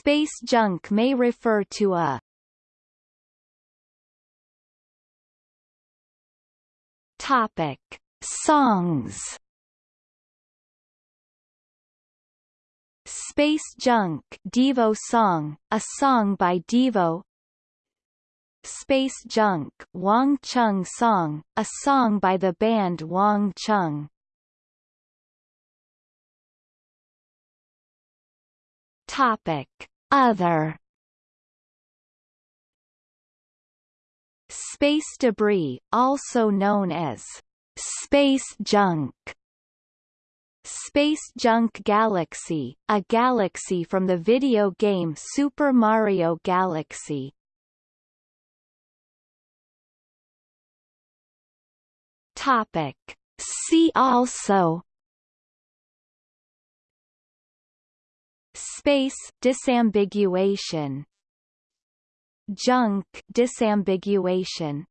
Space junk may refer to a Topic: Songs. Space Junk Devo song, a song by Devo. Space Junk Wang Chung song, a song by the band Wang Chung. Topic: Other Space debris, also known as space junk. Space Junk Galaxy, a galaxy from the video game Super Mario Galaxy. Topic. See also Space disambiguation. Junk disambiguation